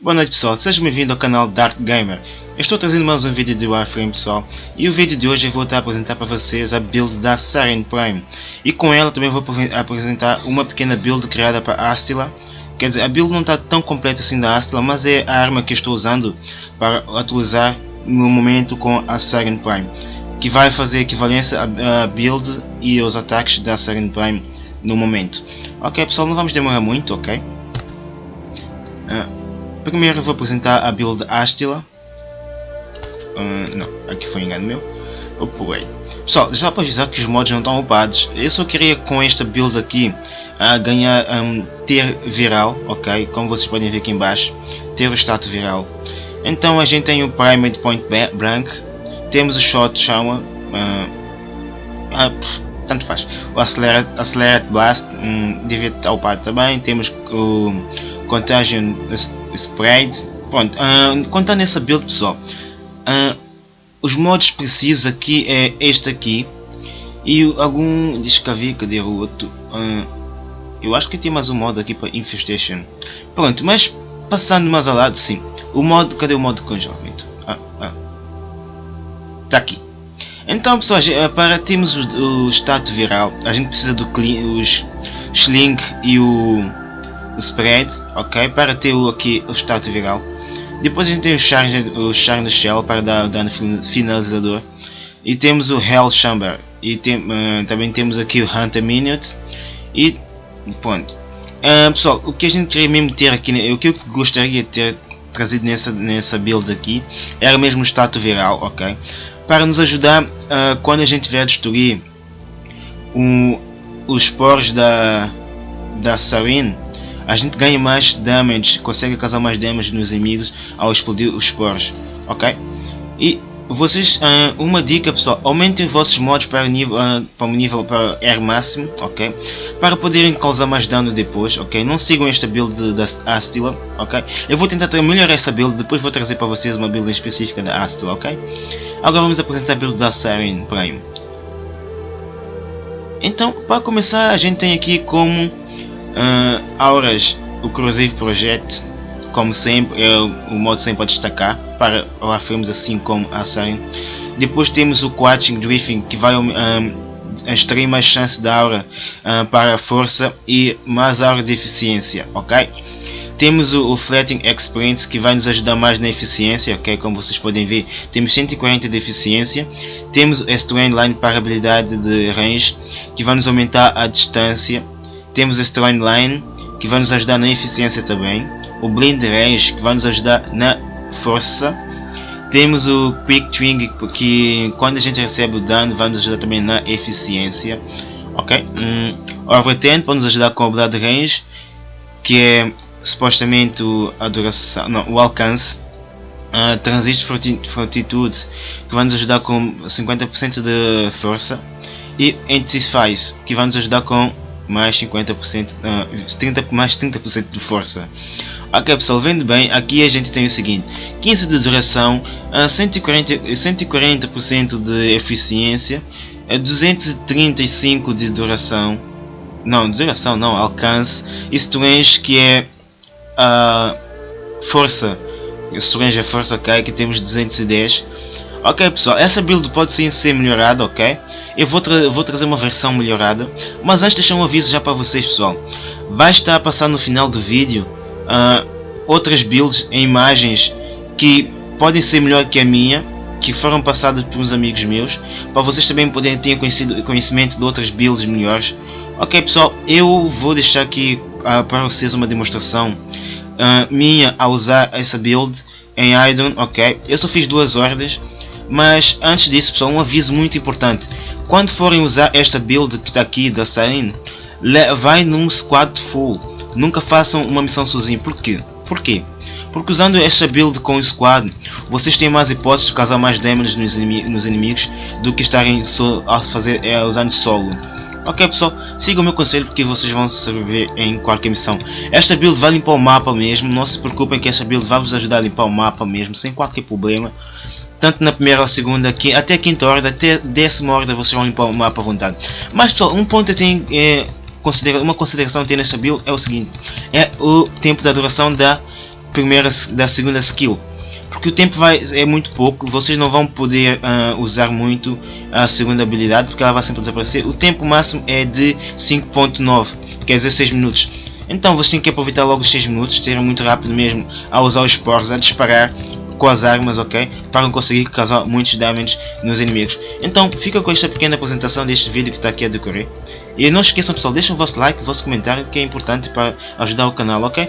Boa noite pessoal, sejam bem-vindos ao canal Dark Gamer. Eu estou trazendo mais um vídeo de Warframe pessoal. E o vídeo de hoje eu vou estar a apresentar para vocês a build da Siren Prime. E com ela também vou apresentar uma pequena build criada para Astila. Quer dizer, a build não está tão completa assim da Astila mas é a arma que estou usando para atualizar no momento com a Siren Prime que vai fazer equivalência à build e aos ataques da Siren Prime no momento ok pessoal, não vamos demorar muito, ok? Uh, Primeiro vou apresentar a build Astila. Uh, não, aqui foi engano meu. Eu pulei. Pessoal, já para avisar que os mods não estão upados, eu só queria com esta build aqui uh, ganhar um, ter viral, ok? Como vocês podem ver aqui embaixo, ter o status viral. Então a gente tem o Primate Point Blank, temos o Shot Shower, uh, ah, tanto faz. O Accelerate, Accelerate Blast um, devia estar upado também, temos o Contagion Spread. Pronto, uh, contando essa build pessoal, uh, os modos precisos aqui é este aqui e algum diz que havia, cadê o outro? Uh, eu acho que tem mais um modo aqui para Infestation. Pronto, mas passando mais ao lado, sim. O modo, cadê o modo de congelamento? Ah, ah. Tá aqui. Então pessoal, para termos o, o status viral, a gente precisa do os Sling e o spread, ok? Para ter o, aqui o status viral. Depois a gente tem o charge, o charge shell para dar dano finalizador. E temos o Hell Chamber. E tem, uh, também temos aqui o Hunter Minute. E pronto. Uh, pessoal, o que a gente queria mesmo ter aqui, o que eu gostaria de ter trazido nessa, nessa build aqui, era mesmo o status viral, ok? Para nos ajudar uh, quando a gente vier destruir um, os spores da, da Sarin a gente ganha mais damage, consegue causar mais damage nos inimigos ao explodir os spores, ok? E vocês, uh, uma dica pessoal, aumentem vossos mods para nível, uh, para o nível para R máximo, ok? Para poderem causar mais dano depois, ok? Não sigam esta build da Astila, ok? Eu vou tentar melhorar essa build, depois vou trazer para vocês uma build específica da Astila, ok? Agora vamos apresentar a build da Siren Prime. Então, para começar, a gente tem aqui como Uh, auras, o Corrosive Project, como sempre, é o modo sempre a destacar para afirmos assim como a Siren. Depois temos o Quatching Drifting que vai um, extrair mais chance da aura uh, para a força e mais aura de eficiência, ok? Temos o, o Flatting Experience que vai nos ajudar mais na eficiência, ok? Como vocês podem ver, temos 140 de eficiência. Temos o Strain Line para habilidade de range que vai nos aumentar a distância temos este Train Line que vai nos ajudar na eficiência também. O Blind Range que vai nos ajudar na força. Temos o Quick Twing que quando a gente recebe o dano vai nos ajudar também na eficiência. Ok? Hum, Overtend para nos ajudar com o Blood Range que é supostamente a duração, não, o alcance. Uh, Transistor Fortitude que vai nos ajudar com 50% de força e Anticipy que vai nos ajudar com mais 50%, uh, 30, mais 30% de força. Ok pessoal, vendo bem, aqui a gente tem o seguinte, 15 de duração, uh, 140%, 140 de eficiência, uh, 235 de duração, não, duração não, alcance, e strange que é a uh, força, strange é força, ok, que temos 210, Ok pessoal, essa build pode sim ser melhorada, ok? Eu vou, tra vou trazer uma versão melhorada, mas antes deixar um aviso já para vocês pessoal. Vai estar a passar no final do vídeo uh, outras builds em imagens que podem ser melhor que a minha, que foram passadas por uns amigos meus, para vocês também poderem ter conhecimento de outras builds melhores. Ok pessoal, eu vou deixar aqui uh, para vocês uma demonstração uh, minha a usar essa build em Idon, ok? Eu só fiz duas ordens mas antes disso pessoal, um aviso muito importante. Quando forem usar esta build que está aqui da Siren, vai num squad full. Nunca façam uma missão sozinho. Por quê? Por quê? Porque usando esta build com o squad, vocês têm mais hipóteses de causar mais damage nos, inimigos, nos inimigos do que estarem so, a fazer, é, usando solo. Ok pessoal, sigam o meu conselho porque vocês vão sobreviver em qualquer missão. Esta build vai limpar o mapa mesmo, não se preocupem que esta build vai vos ajudar a limpar o mapa mesmo, sem qualquer problema. tanto na primeira ou segunda, até a quinta hora, até décima hora vocês vão limpar o mapa à vontade. Mas pessoal, um ponto eu tenho, é, considera uma consideração que tem nesta build é o seguinte, é o tempo da duração da primeira, da segunda skill. Porque o tempo vai, é muito pouco, vocês não vão poder uh, usar muito a segunda habilidade, porque ela vai sempre desaparecer. O tempo máximo é de 5.9, quer dizer 6 minutos. Então vocês têm que aproveitar logo os 6 minutos, ser muito rápido mesmo a usar os spores, a disparar com as armas, ok? Para conseguir causar muitos damage nos inimigos. Então fica com esta pequena apresentação deste vídeo que está aqui a decorrer. E não esqueçam pessoal, deixem o vosso like, o vosso comentário que é importante para ajudar o canal, ok?